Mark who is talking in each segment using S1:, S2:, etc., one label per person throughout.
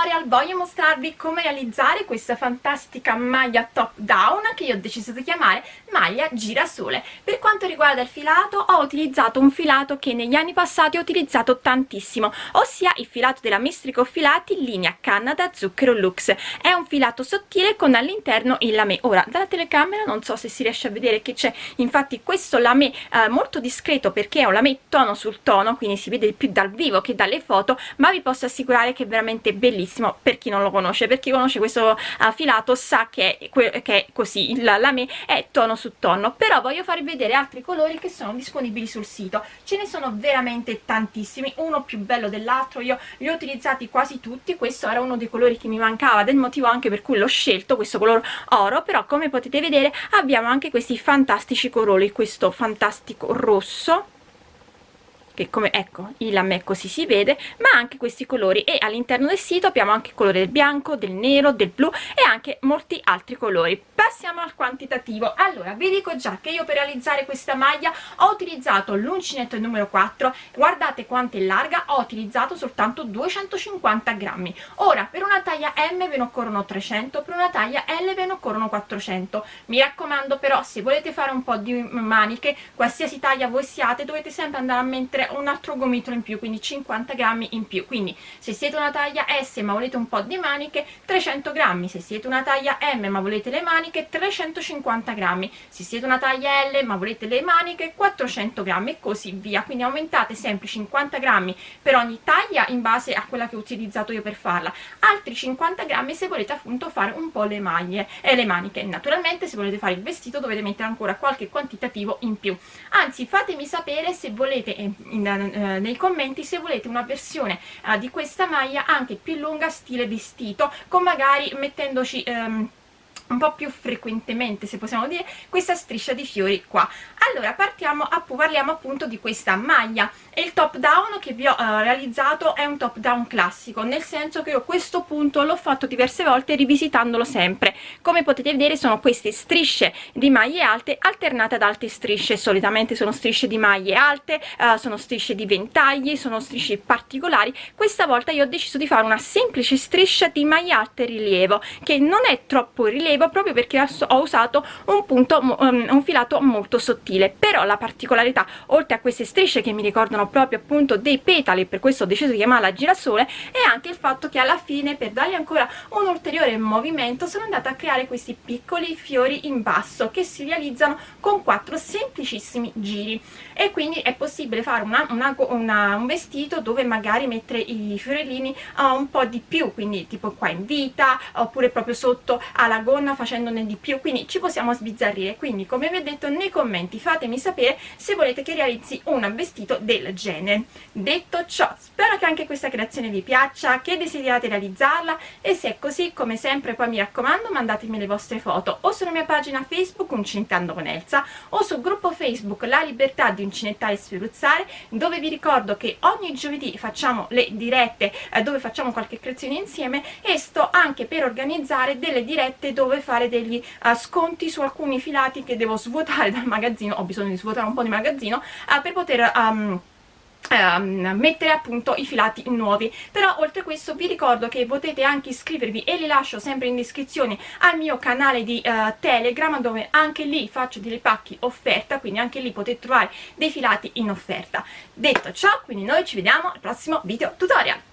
S1: tutorial voglio mostrarvi come realizzare questa fantastica maglia top down che io ho deciso di chiamare maglia girasole. Per quanto riguarda il filato ho utilizzato un filato che negli anni passati ho utilizzato tantissimo ossia il filato della Mistrico Filati linea Canada Zucchero Lux. È un filato sottile con all'interno il lame. Ora dalla telecamera non so se si riesce a vedere che c'è infatti questo lame eh, molto discreto perché è un lame tono sul tono quindi si vede più dal vivo che dalle foto ma vi posso assicurare che è veramente bellissimo per chi non lo conosce per chi conosce questo filato sa che che è così il lame è tono su tono però voglio farvi vedere altri colori che sono disponibili sul sito ce ne sono veramente tantissimi uno più bello dell'altro io li ho utilizzati quasi tutti questo era uno dei colori che mi mancava del motivo anche per cui l'ho scelto questo colore oro però come potete vedere abbiamo anche questi fantastici colori questo fantastico rosso che come ecco il a me così si vede ma anche questi colori. E all'interno del sito abbiamo anche il colore del bianco del nero del blu e anche molti altri colori. Passiamo al quantitativo. Allora vi dico già che io per realizzare questa maglia ho utilizzato l'uncinetto numero 4 guardate quanto è larga ho utilizzato soltanto 250 grammi. Ora per una taglia m ve ne occorrono 300 per una taglia l ve ne occorrono 400 mi raccomando però se volete fare un po di maniche qualsiasi taglia voi siate dovete sempre andare a mettere un altro gomitolo in più quindi 50 grammi in più. Quindi se siete una taglia S ma volete un po' di maniche 300 grammi. Se siete una taglia M ma volete le maniche 350 grammi. Se siete una taglia L ma volete le maniche 400 grammi e così via. Quindi aumentate sempre 50 grammi per ogni taglia in base a quella che ho utilizzato io per farla. Altri 50 grammi se volete appunto fare un po' le maglie e le maniche. Naturalmente se volete fare il vestito dovete mettere ancora qualche quantitativo in più. Anzi fatemi sapere se volete in, in, eh, nei commenti se volete una versione eh, di questa maglia anche più lunga stile vestito con magari mettendoci ehm, un po' più frequentemente se possiamo dire questa striscia di fiori qua. Allora partiamo a, parliamo appunto di questa maglia. E il top down che vi ho uh, realizzato è un top down classico nel senso che io questo punto l'ho fatto diverse volte rivisitandolo sempre. Come potete vedere sono queste strisce di maglie alte alternate ad alte strisce. Solitamente sono strisce di maglie alte uh, sono strisce di ventagli sono strisce particolari. Questa volta io ho deciso di fare una semplice striscia di maglie alte rilievo che non è troppo rilievo proprio perché ho usato un punto um, un filato molto sottile. Però la particolarità oltre a queste strisce che mi ricordano proprio appunto dei petali per questo ho deciso di chiamarla girasole e anche il fatto che alla fine per dargli ancora un ulteriore movimento sono andata a creare questi piccoli fiori in basso che si realizzano con quattro semplicissimi giri. E quindi è possibile fare una, una, una, un vestito dove magari mettere i fiorellini uh, un po' di più quindi tipo qua in vita oppure proprio sotto alla gonna facendone di più quindi ci possiamo sbizzarrire. Quindi come vi ho detto nei commenti fatemi sapere se volete che realizzi un vestito del genere. Detto ciò spero che anche questa creazione vi piaccia che desiderate realizzarla e se è così come sempre poi mi raccomando mandatemi le vostre foto o sulla mia pagina facebook Uncinettando con Elsa o sul gruppo facebook La Libertà di Uncinettare e Sferuzzare dove vi ricordo che ogni giovedì facciamo le dirette eh, dove facciamo qualche creazione insieme e sto anche per organizzare delle dirette dove fare degli uh, sconti su alcuni filati che devo svuotare dal magazzino. Ho bisogno di svuotare un po' di magazzino uh, per poter um, Um, mettere appunto i filati nuovi. Però oltre a questo vi ricordo che potete anche iscrivervi e li lascio sempre in descrizione al mio canale di uh, telegram dove anche lì faccio delle pacchi offerta quindi anche lì potete trovare dei filati in offerta. Detto ciò quindi noi ci vediamo al prossimo video tutorial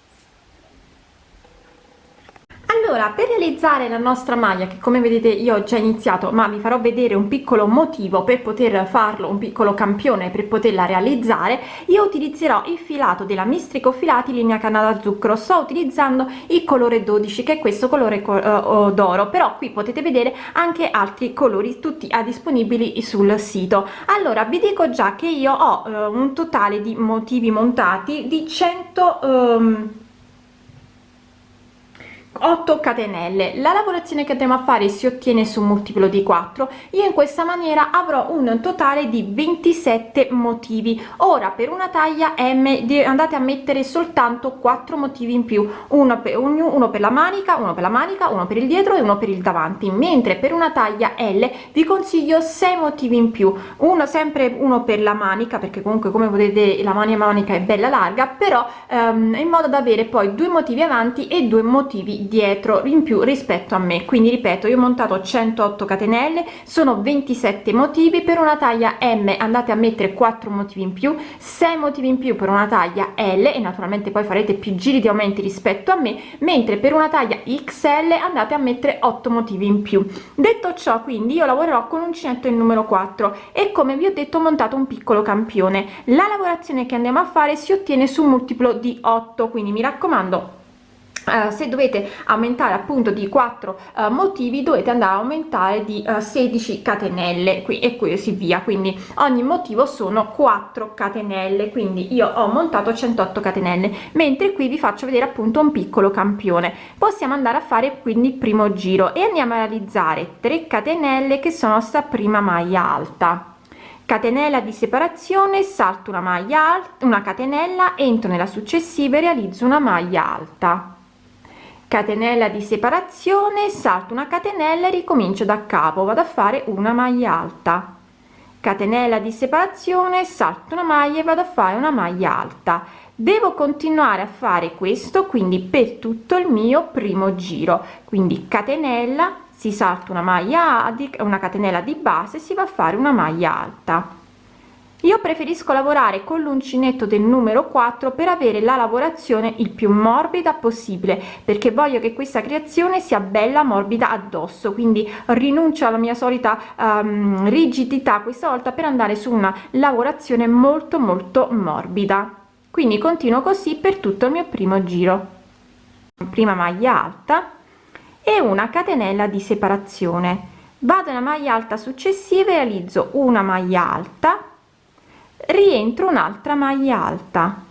S1: allora per realizzare la nostra maglia che come vedete io ho già iniziato ma vi farò vedere un piccolo motivo per poter farlo un piccolo campione per poterla realizzare io utilizzerò il filato della mistrico filati linea canada zucchero sto utilizzando il colore 12 che è questo colore uh, d'oro però qui potete vedere anche altri colori tutti disponibili sul sito. Allora vi dico già che io ho uh, un totale di motivi montati di 100 um, 8 catenelle. La lavorazione che andremo a fare si ottiene su multiplo di 4 io in questa maniera avrò un totale di 27 motivi. Ora per una taglia m andate a mettere soltanto 4 motivi in più. Uno per uno per la manica uno per la manica uno per il dietro e uno per il davanti. Mentre per una taglia l vi consiglio 6 motivi in più. Uno sempre uno per la manica perché comunque come vedete la mania manica è bella larga però ehm, in modo da avere poi due motivi avanti e due motivi dietro in più rispetto a me. Quindi ripeto io ho montato 108 catenelle sono 27 motivi per una taglia m andate a mettere 4 motivi in più 6 motivi in più per una taglia l e naturalmente poi farete più giri di aumenti rispetto a me mentre per una taglia xl andate a mettere 8 motivi in più. Detto ciò quindi io lavorerò con uncinetto il numero 4 e come vi ho detto ho montato un piccolo campione. La lavorazione che andiamo a fare si ottiene su multiplo di 8 quindi mi raccomando Uh, se dovete aumentare appunto di 4 uh, eh, motivi dovete andare a aumentare di uh, 16 catenelle qui e così via. Quindi ogni motivo sono 4 catenelle quindi io ho montato 108 catenelle mentre qui vi faccio vedere appunto un piccolo campione. Possiamo andare a fare quindi il primo giro e andiamo a realizzare 3 catenelle che sono sta prima maglia alta. Catenella di separazione salto una maglia alta una catenella entro nella successiva e realizzo una maglia alta catenella di separazione salto una catenella e ricomincio da capo vado a fare una maglia alta. Catenella di separazione salto una maglia e vado a fare una maglia alta. Devo continuare a fare questo quindi per tutto il mio primo giro. Quindi catenella si salta una maglia di una catenella di base si va a fare una maglia alta io preferisco lavorare con l'uncinetto del numero 4 per avere la lavorazione il più morbida possibile perché voglio che questa creazione sia bella morbida addosso. Quindi rinuncio alla mia solita um, rigidità questa volta per andare su una lavorazione molto molto morbida. Quindi continuo così per tutto il mio primo giro. Prima maglia alta e una catenella di separazione. Vado nella maglia alta successiva e realizzo una maglia alta rientro un'altra maglia alta.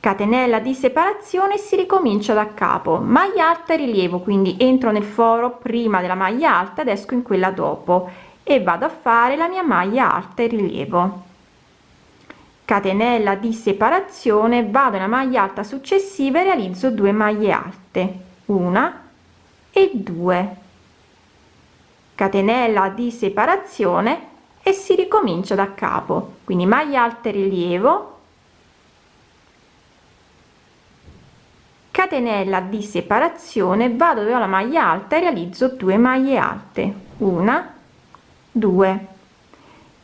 S1: Catenella di separazione si ricomincia da capo. Maglia alta rilievo quindi entro nel foro prima della maglia alta ed esco in quella dopo. E vado a fare la mia maglia alta e rilievo. Catenella di separazione vado nella maglia alta successiva e realizzo due maglie alte. Una e due. Catenella di separazione e si ricomincia da capo. Quindi maglia alte rilievo. Catenella di separazione. Vado dove ho la maglia alta e realizzo 2 maglie alte. Una due.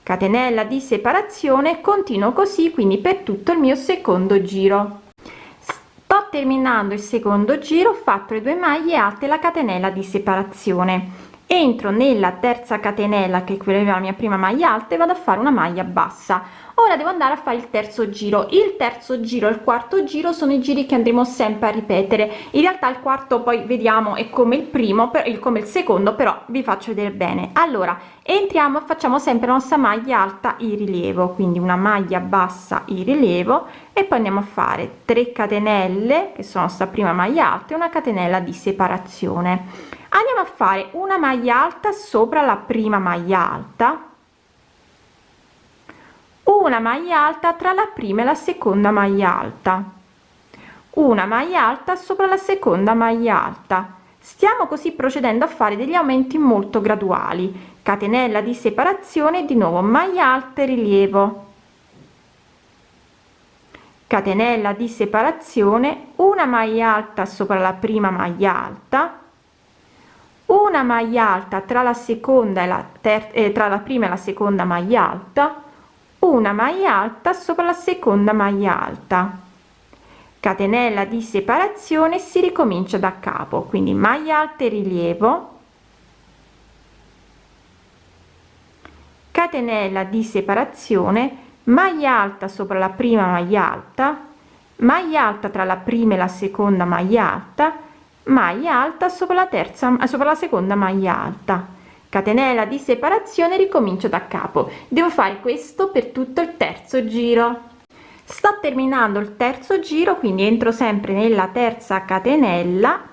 S1: Catenella di separazione. Continuo così quindi per tutto il mio secondo giro. Sto terminando il secondo giro ho fatto le due maglie alte la catenella di separazione entro nella terza catenella che è quella la mia prima maglia alta e vado a fare una maglia bassa ora devo andare a fare il terzo giro. Il terzo giro e il quarto giro sono i giri che andremo sempre a ripetere. In realtà il quarto poi vediamo è come il primo per il come il secondo però vi faccio vedere bene. Allora entriamo facciamo sempre la nostra maglia alta in rilievo. Quindi una maglia bassa in rilievo. E poi andiamo a fare 3 catenelle che sono sta prima maglia alta e una catenella di separazione. Andiamo a fare una maglia alta sopra la prima maglia alta una maglia alta tra la prima e la seconda maglia alta. Una maglia alta sopra la seconda maglia alta. Stiamo così procedendo a fare degli aumenti molto graduali. Catenella di separazione di nuovo maglia alta e rilievo. Catenella di separazione una maglia alta sopra la prima maglia alta. Una maglia alta tra la seconda e la terza eh, tra la prima e la seconda maglia alta una maglia alta sopra la seconda maglia alta. Catenella di separazione si ricomincia da capo quindi maglia alta e rilievo. Catenella di separazione maglia alta sopra la prima maglia alta maglia alta tra la prima e la seconda maglia alta maglia alta sopra la terza sopra la seconda maglia alta catenella di separazione ricomincio da capo. Devo fare questo per tutto il terzo giro. Sto terminando il terzo giro quindi entro sempre nella terza catenella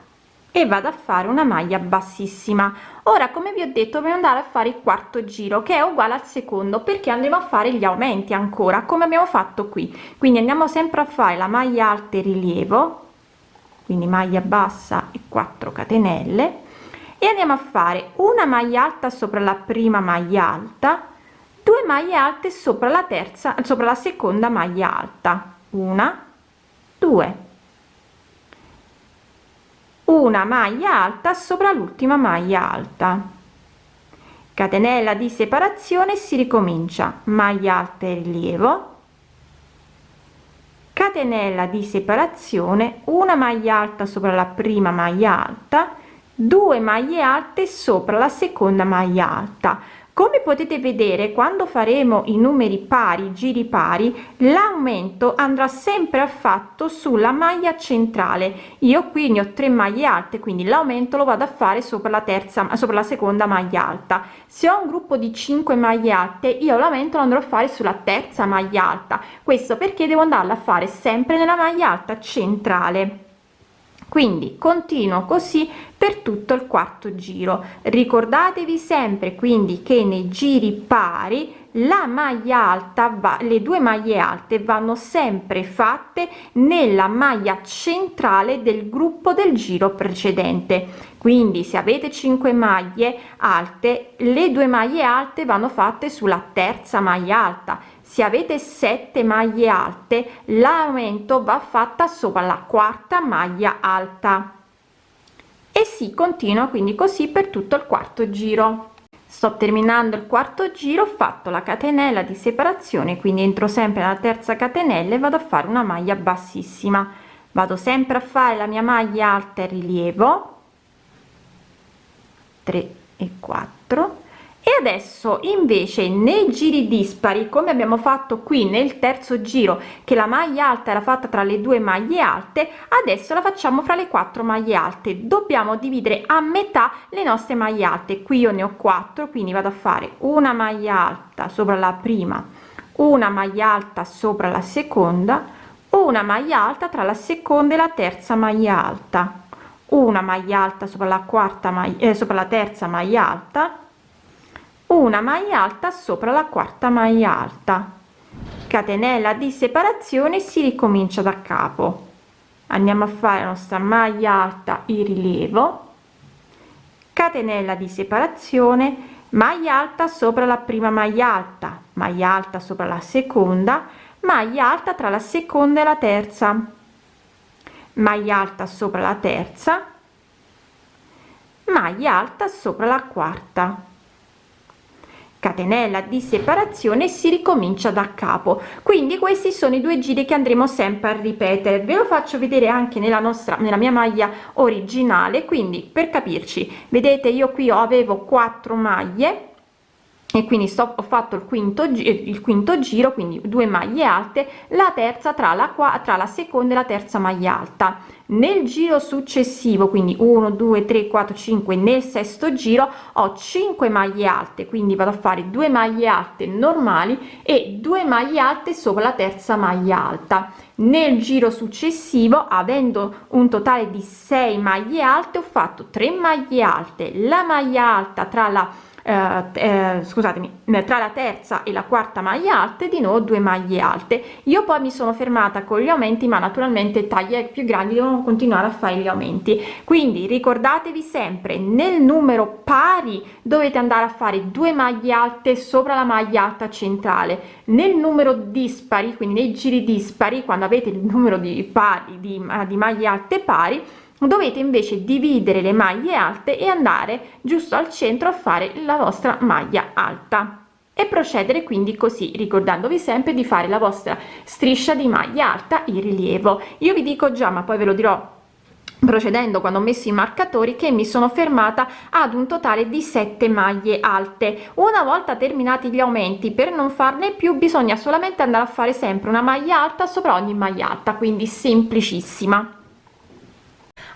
S1: e vado a fare una maglia bassissima. Ora come vi ho detto dobbiamo andare a fare il quarto giro che è uguale al secondo perché andremo a fare gli aumenti ancora come abbiamo fatto qui. Quindi andiamo sempre a fare la maglia alta e rilievo quindi maglia bassa e 4 catenelle e andiamo a fare una maglia alta sopra la prima maglia alta 2 maglie alte sopra la terza sopra la seconda maglia alta. Una 2 una maglia alta sopra l'ultima maglia alta. Catenella di separazione si ricomincia. Maglia alta e rilievo. Catenella di separazione una maglia alta sopra la prima maglia alta 2 maglie alte sopra la seconda maglia alta. Come potete vedere quando faremo i numeri pari giri pari l'aumento andrà sempre affatto sulla maglia centrale. Io qui ne ho tre maglie alte quindi l'aumento lo vado a fare sopra la terza sopra la seconda maglia alta. Se ho un gruppo di 5 maglie alte io l'aumento lo andrò a fare sulla terza maglia alta. Questo perché devo andarla a fare sempre nella maglia alta centrale quindi continuo così per tutto il quarto giro. Ricordatevi sempre quindi che nei giri pari la maglia alta va le due maglie alte vanno sempre fatte nella maglia centrale del gruppo del giro precedente. Quindi se avete 5 maglie alte le due maglie alte vanno fatte sulla terza maglia alta se avete 7 maglie alte l'aumento va fatta sopra la quarta maglia alta. E si continua quindi così per tutto il quarto giro. Sto terminando il quarto giro ho fatto la catenella di separazione quindi entro sempre nella terza catenella e vado a fare una maglia bassissima. Vado sempre a fare la mia maglia alta e rilievo. 3 e 4 e adesso invece nei giri dispari come abbiamo fatto qui nel terzo giro che la maglia alta era fatta tra le due maglie alte adesso la facciamo fra le quattro maglie alte. Dobbiamo dividere a metà le nostre maglie alte. Qui io ne ho quattro quindi vado a fare una maglia alta sopra la prima una maglia alta sopra la seconda una maglia alta tra la seconda e la terza maglia alta una maglia alta sopra la quarta maglia eh, sopra la terza maglia alta una maglia alta sopra la quarta maglia alta. Catenella di separazione si ricomincia da capo. Andiamo a fare la nostra maglia alta in rilievo. Catenella di separazione maglia alta sopra la prima maglia alta maglia alta sopra la seconda maglia alta tra la seconda e la terza. Maglia alta sopra la terza maglia alta sopra la quarta catenella di separazione si ricomincia da capo. Quindi questi sono i due giri che andremo sempre a ripetere. Ve lo faccio vedere anche nella nostra nella mia maglia originale. Quindi per capirci vedete io qui avevo 4 maglie e quindi sto ho fatto il quinto il quinto giro quindi due maglie alte la terza tra la qua tra la seconda e la terza maglia alta. Nel giro successivo quindi 1 2 3 4 5 nel sesto giro ho 5 maglie alte quindi vado a fare due maglie alte normali e due maglie alte sopra la terza maglia alta. Nel giro successivo avendo un totale di 6 maglie alte ho fatto 3 maglie alte. La maglia alta tra la eh, eh, scusatemi tra la terza e la quarta maglia alte di nuovo due maglie alte. Io poi mi sono fermata con gli aumenti ma naturalmente taglie più grandi devono continuare a fare gli aumenti. Quindi ricordatevi sempre nel numero pari dovete andare a fare due maglie alte sopra la maglia alta centrale. Nel numero dispari quindi nei giri dispari quando avete il numero di pari di, di maglie alte pari dovete invece dividere le maglie alte e andare giusto al centro a fare la vostra maglia alta. E procedere quindi così ricordandovi sempre di fare la vostra striscia di maglia alta in rilievo. Io vi dico già ma poi ve lo dirò procedendo quando ho messo i marcatori che mi sono fermata ad un totale di 7 maglie alte. Una volta terminati gli aumenti per non farne più bisogna solamente andare a fare sempre una maglia alta sopra ogni maglia alta quindi semplicissima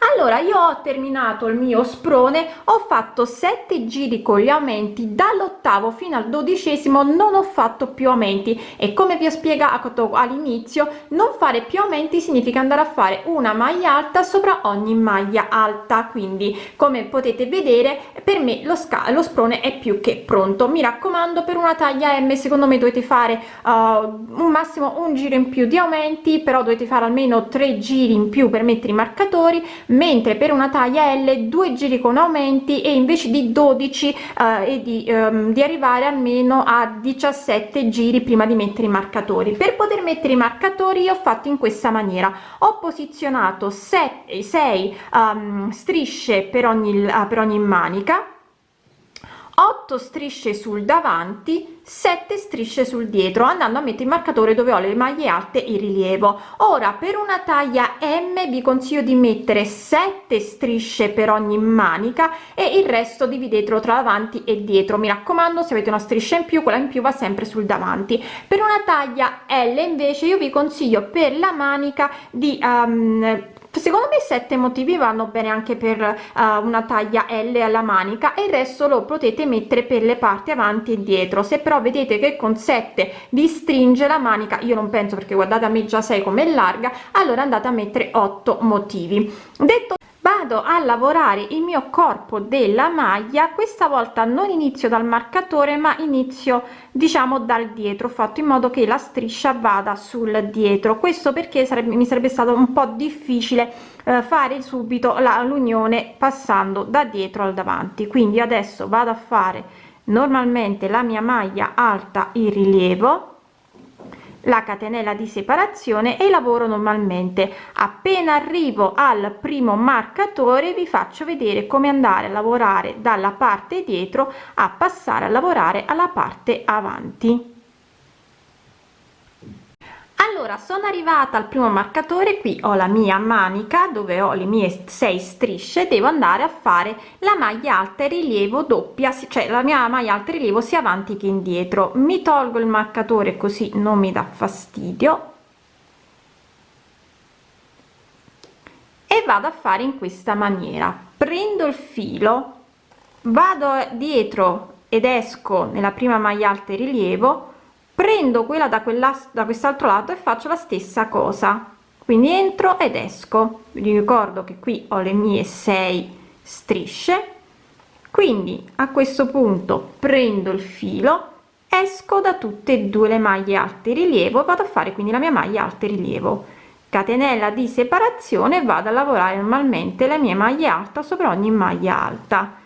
S1: allora io ho terminato il mio sprone ho fatto 7 giri con gli aumenti dall'ottavo fino al dodicesimo non ho fatto più aumenti. E come vi ho spiegato all'inizio non fare più aumenti significa andare a fare una maglia alta sopra ogni maglia alta. Quindi come potete vedere per me lo lo sprone è più che pronto. Mi raccomando per una taglia m secondo me dovete fare uh, un massimo un giro in più di aumenti però dovete fare almeno tre giri in più per mettere i marcatori mentre per una taglia L due giri con aumenti e invece di 12 eh, e di, um, di arrivare almeno a 17 giri prima di mettere i marcatori. Per poter mettere i marcatori io ho fatto in questa maniera. Ho posizionato 7 6 um, strisce per ogni per ogni manica 8 strisce sul davanti 7 strisce sul dietro andando a mettere il marcatore dove ho le maglie alte in rilievo. Ora per una taglia m vi consiglio di mettere 7 strisce per ogni manica e il resto dividetelo tra davanti e dietro. Mi raccomando se avete una striscia in più quella in più va sempre sul davanti. Per una taglia l invece io vi consiglio per la manica di um, secondo me sette motivi vanno bene anche per uh, una taglia L alla manica e il resto lo potete mettere per le parti avanti e dietro se però vedete che con 7 vi stringe la manica io non penso perché guardate a me già 6 come larga allora andate a mettere 8 motivi. Detto vado a lavorare il mio corpo della maglia questa volta non inizio dal marcatore ma inizio diciamo dal dietro fatto in modo che la striscia vada sul dietro. Questo perché sarebbe mi sarebbe stato un po difficile eh, fare subito l'unione passando da dietro al davanti. Quindi adesso vado a fare normalmente la mia maglia alta in rilievo la catenella di separazione e lavoro normalmente. Appena arrivo al primo marcatore vi faccio vedere come andare a lavorare dalla parte dietro a passare a lavorare alla parte avanti allora sono arrivata al primo marcatore qui ho la mia manica dove ho le mie 6 strisce devo andare a fare la maglia alta e rilievo doppia cioè la mia maglia alta e rilievo sia avanti che indietro. Mi tolgo il marcatore così non mi dà fastidio. E vado a fare in questa maniera. Prendo il filo vado dietro ed esco nella prima maglia alta e rilievo prendo quella da quella da quest'altro lato e faccio la stessa cosa. Quindi entro ed esco. Vi ricordo che qui ho le mie 6 strisce. Quindi a questo punto prendo il filo esco da tutte e due le maglie alte rilievo vado a fare quindi la mia maglia alte rilievo. Catenella di separazione vado a lavorare normalmente le mie maglie alta sopra ogni maglia alta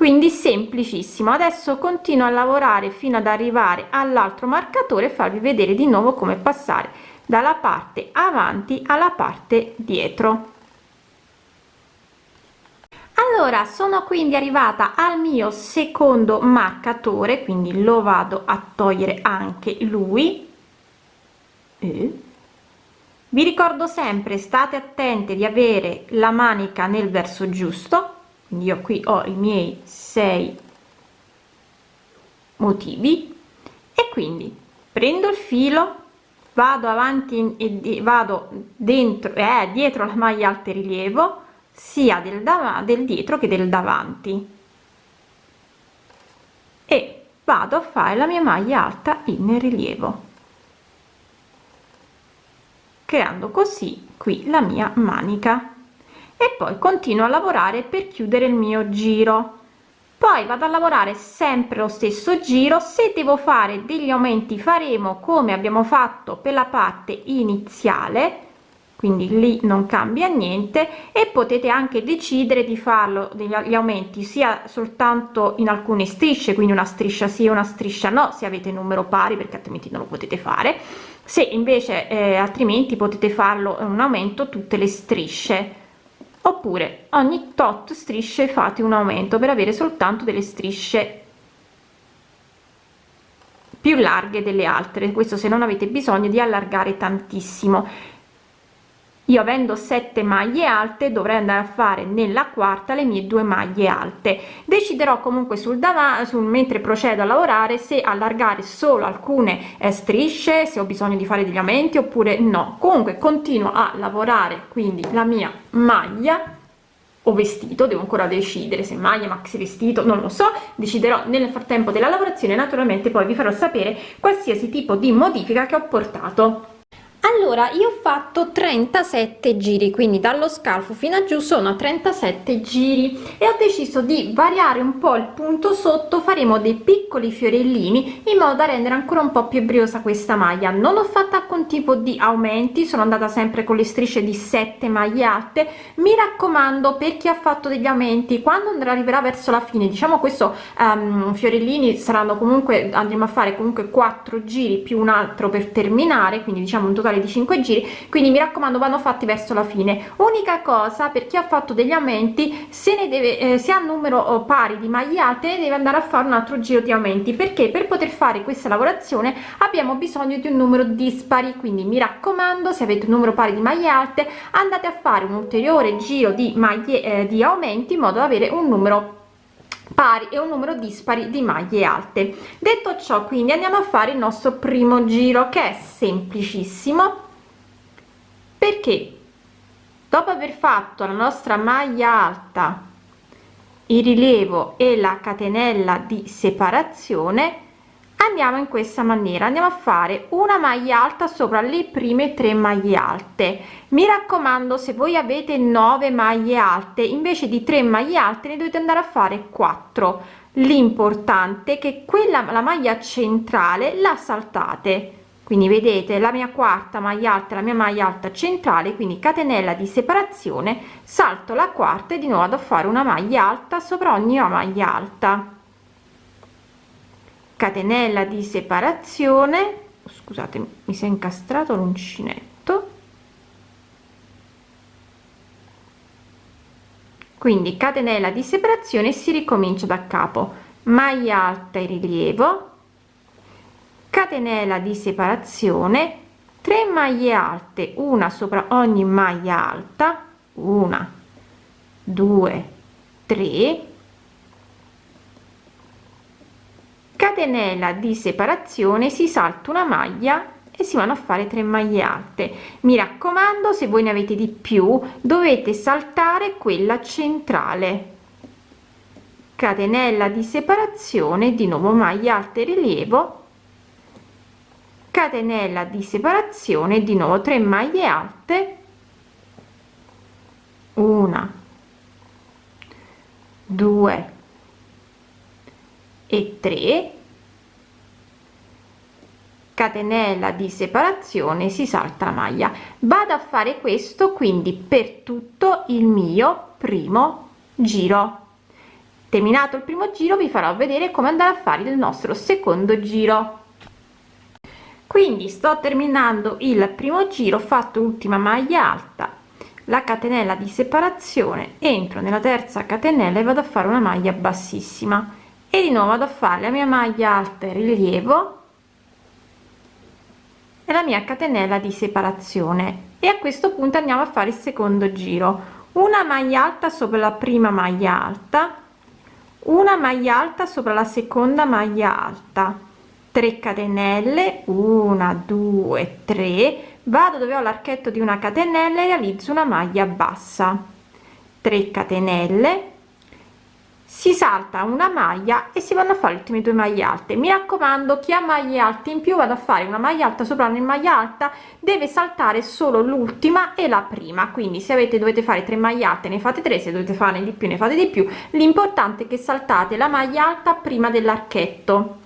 S1: quindi semplicissimo. Adesso continuo a lavorare fino ad arrivare all'altro marcatore e farvi vedere di nuovo come passare dalla parte avanti alla parte dietro. Allora sono quindi arrivata al mio secondo marcatore quindi lo vado a togliere anche lui. Eh. vi ricordo sempre state attenti di avere la manica nel verso giusto quindi io qui ho i miei 6 motivi e quindi prendo il filo vado avanti e vado dentro e eh, dietro la maglia alta rilievo sia del, del dietro che del davanti. E vado a fare la mia maglia alta in rilievo creando così qui la mia manica e poi continuo a lavorare per chiudere il mio giro. Poi vado a lavorare sempre lo stesso giro se devo fare degli aumenti faremo come abbiamo fatto per la parte iniziale quindi lì non cambia niente e potete anche decidere di farlo degli aumenti sia soltanto in alcune strisce quindi una striscia sì una striscia no se avete numero pari perché altrimenti non lo potete fare. Se invece eh, altrimenti potete farlo un aumento tutte le strisce oppure ogni tot strisce fate un aumento per avere soltanto delle strisce più larghe delle altre. Questo se non avete bisogno di allargare tantissimo io avendo 7 maglie alte dovrei andare a fare nella quarta le mie due maglie alte. Deciderò comunque sul davanti sul mentre procedo a lavorare se allargare solo alcune eh, strisce se ho bisogno di fare degli aumenti oppure no. Comunque continuo a lavorare quindi la mia maglia. O vestito devo ancora decidere se maglia maxi vestito non lo so. Deciderò nel frattempo della lavorazione naturalmente poi vi farò sapere qualsiasi tipo di modifica che ho portato allora io ho fatto 37 giri quindi dallo scalfo fino a giù sono 37 giri e ho deciso di variare un po il punto sotto faremo dei piccoli fiorellini in modo da rendere ancora un po più briosa questa maglia. Non ho fatto alcun tipo di aumenti sono andata sempre con le strisce di 7 maglie alte. Mi raccomando per chi ha fatto degli aumenti quando arriverà verso la fine diciamo questo um, fiorellini saranno comunque andremo a fare comunque 4 giri più un altro per terminare quindi diciamo un totale totale di 5 giri quindi mi raccomando vanno fatti verso la fine. Unica cosa per chi ha fatto degli aumenti se ne deve eh, se ha numero oh, pari di maglie alte ne deve andare a fare un altro giro di aumenti perché per poter fare questa lavorazione abbiamo bisogno di un numero dispari. Quindi mi raccomando se avete un numero pari di maglie alte andate a fare un ulteriore giro di maglie eh, di aumenti in modo da avere un numero pari e un numero dispari di maglie alte. Detto ciò quindi andiamo a fare il nostro primo giro che è semplicissimo. Perché? Dopo aver fatto la nostra maglia alta il rilievo e la catenella di separazione andiamo in questa maniera andiamo a fare una maglia alta sopra le prime tre maglie alte. Mi raccomando se voi avete 9 maglie alte invece di 3 maglie alte ne dovete andare a fare 4 l'importante che quella la maglia centrale la saltate. Quindi vedete la mia quarta maglia alta la mia maglia alta centrale quindi catenella di separazione salto la quarta e di nuovo ad fare una maglia alta sopra ogni maglia alta catenella di separazione scusate mi si è incastrato l'uncinetto. Quindi catenella di separazione si ricomincia da capo maglia alta e rilievo catenella di separazione 3 maglie alte una sopra ogni maglia alta una due tre catenella di separazione si salta una maglia e si vanno a fare 3 maglie alte. Mi raccomando se voi ne avete di più dovete saltare quella centrale. Catenella di separazione di nuovo maglia alte rilievo. Catenella di separazione di nuovo 3 maglie alte. Una. 2 e 3 catenella di separazione si salta la maglia. Vado a fare questo quindi per tutto il mio primo giro. Terminato il primo giro vi farò vedere come andare a fare il nostro secondo giro. Quindi sto terminando il primo giro fatto l'ultima maglia alta la catenella di separazione entro nella terza catenella e vado a fare una maglia bassissima e di nuovo vado a fare la mia maglia alta rilievo e la mia catenella di separazione. E a questo punto andiamo a fare il secondo giro. Una maglia alta sopra la prima maglia alta una maglia alta sopra la seconda maglia alta. 3 catenelle 1 2 3 vado dove ho l'archetto di una catenella e realizzo una maglia bassa. 3 catenelle si salta una maglia e si vanno a fare le ultime due maglie alte. Mi raccomando chi ha maglie alte in più vado a fare una maglia alta sopra una maglia alta deve saltare solo l'ultima e la prima. Quindi se avete dovete fare tre maglie alte ne fate tre se dovete fare di più ne fate di più. L'importante è che saltate la maglia alta prima dell'archetto.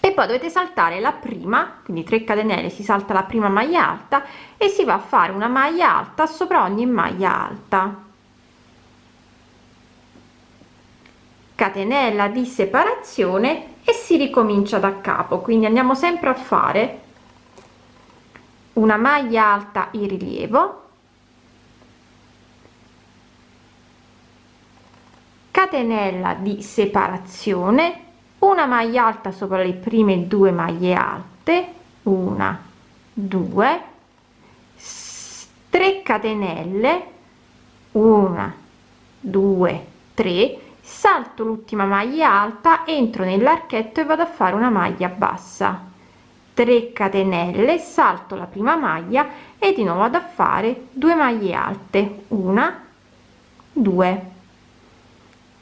S1: E poi dovete saltare la prima quindi 3 catenelle si salta la prima maglia alta e si va a fare una maglia alta sopra ogni maglia alta catenella di separazione e si ricomincia da capo. Quindi andiamo sempre a fare una maglia alta in rilievo catenella di separazione una maglia alta sopra le prime due maglie alte una due 3 catenelle una 2 3 salto l'ultima maglia alta entro nell'archetto e vado a fare una maglia bassa. 3 catenelle salto la prima maglia e di nuovo vado a fare 2 maglie alte. Una 2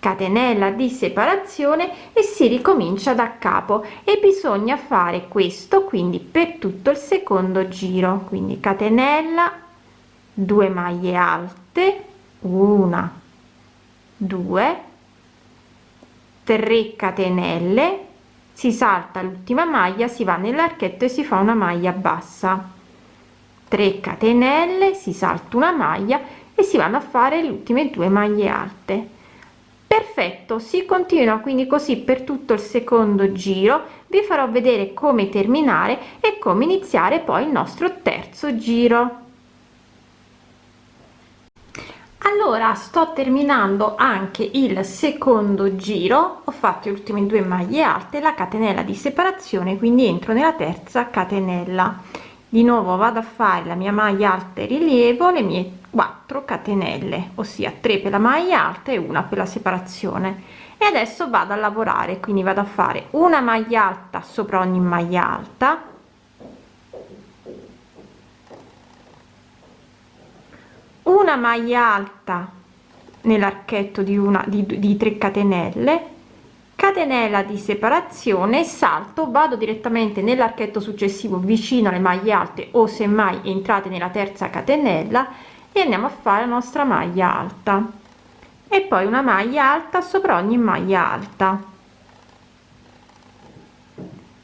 S1: catenella di separazione e si ricomincia da capo e bisogna fare questo quindi per tutto il secondo giro. Quindi catenella 2 maglie alte una 2 3 catenelle si salta l'ultima maglia si va nell'archetto e si fa una maglia bassa. 3 catenelle si salta una maglia e si vanno a fare le ultime due maglie alte. Perfetto si continua quindi così per tutto il secondo giro. Vi farò vedere come terminare e come iniziare poi il nostro terzo giro allora sto terminando anche il secondo giro. Ho fatto le ultime due maglie alte la catenella di separazione quindi entro nella terza catenella. Di nuovo vado a fare la mia maglia alta e rilievo le mie 4 catenelle ossia 3 per la maglia alta e una per la separazione. E adesso vado a lavorare quindi vado a fare una maglia alta sopra ogni maglia alta una maglia alta nell'archetto di una di, di 3 catenelle catenella di separazione salto vado direttamente nell'archetto successivo vicino alle maglie alte o semmai entrate nella terza catenella e andiamo a fare la nostra maglia alta. E poi una maglia alta sopra ogni maglia alta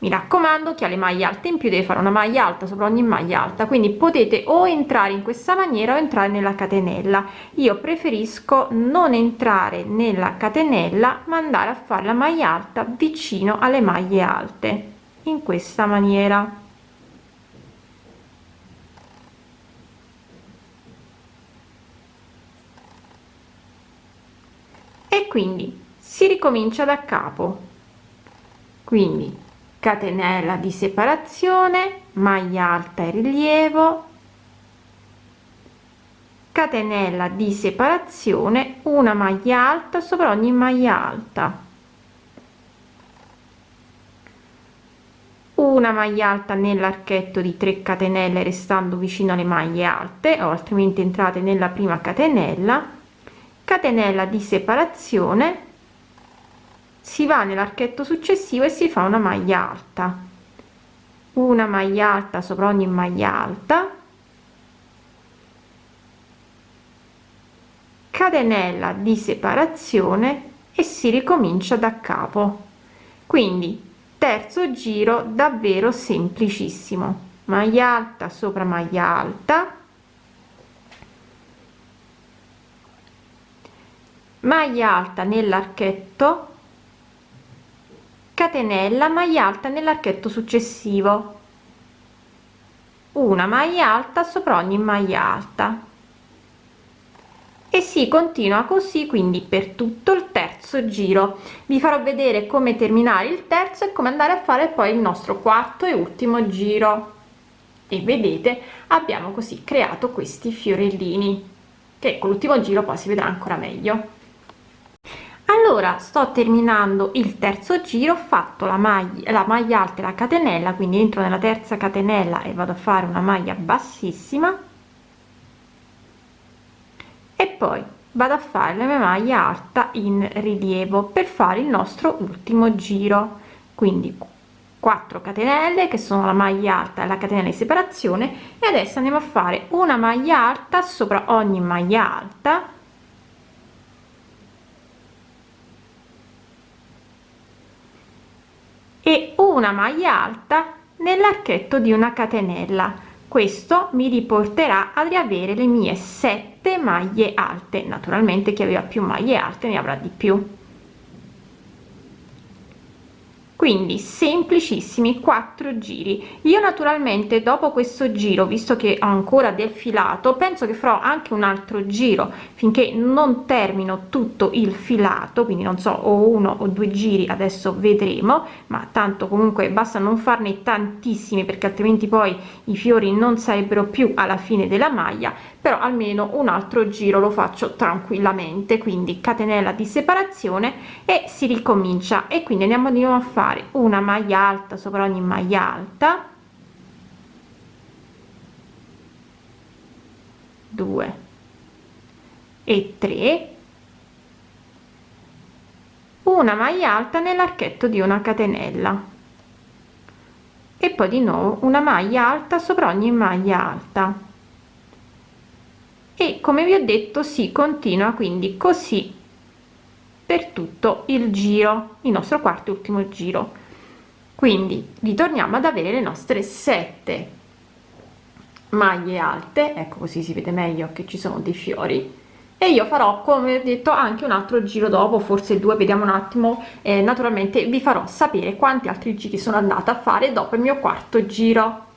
S1: mi raccomando chi ha le maglie alte in più deve fare una maglia alta sopra ogni maglia alta quindi potete o entrare in questa maniera o entrare nella catenella. Io preferisco non entrare nella catenella ma andare a fare la maglia alta vicino alle maglie alte in questa maniera. E quindi si ricomincia da capo. Quindi catenella di separazione maglia alta e rilievo catenella di separazione una maglia alta sopra ogni maglia alta. Una maglia alta nell'archetto di 3 catenelle restando vicino alle maglie alte o altrimenti entrate nella prima catenella. Catenella di separazione si va nell'archetto successivo e si fa una maglia alta. Una maglia alta sopra ogni maglia alta. Catenella di separazione e si ricomincia da capo. Quindi terzo giro davvero semplicissimo. Maglia alta sopra maglia alta. Maglia alta nell'archetto catenella maglia alta nell'archetto successivo. Una maglia alta sopra ogni maglia alta. E si continua così quindi per tutto il terzo giro. Vi farò vedere come terminare il terzo e come andare a fare poi il nostro quarto e ultimo giro. E vedete abbiamo così creato questi fiorellini che con l'ultimo giro poi si vedrà ancora meglio allora sto terminando il terzo giro ho fatto la maglia la maglia alta e la catenella quindi entro nella terza catenella e vado a fare una maglia bassissima. E poi vado a fare la mia maglia alta in rilievo per fare il nostro ultimo giro. Quindi 4 catenelle che sono la maglia alta e la catenella di separazione e adesso andiamo a fare una maglia alta sopra ogni maglia alta e una maglia alta nell'archetto di una catenella. Questo mi riporterà ad riavere le mie sette maglie alte. Naturalmente chi aveva più maglie alte ne avrà di più quindi semplicissimi quattro giri. Io naturalmente dopo questo giro visto che ho ancora del filato penso che farò anche un altro giro finché non termino tutto il filato. Quindi non so o uno o due giri adesso vedremo. Ma tanto comunque basta non farne tantissimi perché altrimenti poi i fiori non sarebbero più alla fine della maglia. Però almeno un altro giro lo faccio tranquillamente. Quindi catenella di separazione e si ricomincia. E quindi andiamo di nuovo a fare una maglia alta sopra ogni maglia alta. 2 e 3 una maglia alta nell'archetto di una catenella. E poi di nuovo una maglia alta sopra ogni maglia alta. E come vi ho detto si continua quindi così per tutto il giro il nostro quarto e ultimo giro. Quindi ritorniamo ad avere le nostre sette maglie alte. Ecco così si vede meglio che ci sono dei fiori. E io farò come detto anche un altro giro dopo forse due vediamo un attimo. Eh, naturalmente vi farò sapere quanti altri giri sono andata a fare dopo il mio quarto giro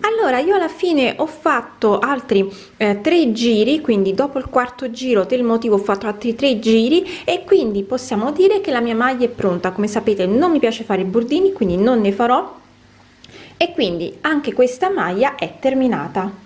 S1: allora io alla fine ho fatto altri eh, tre giri quindi dopo il quarto giro del motivo ho fatto altri tre giri e quindi possiamo dire che la mia maglia è pronta. Come sapete non mi piace fare i bordini quindi non ne farò. E quindi anche questa maglia è terminata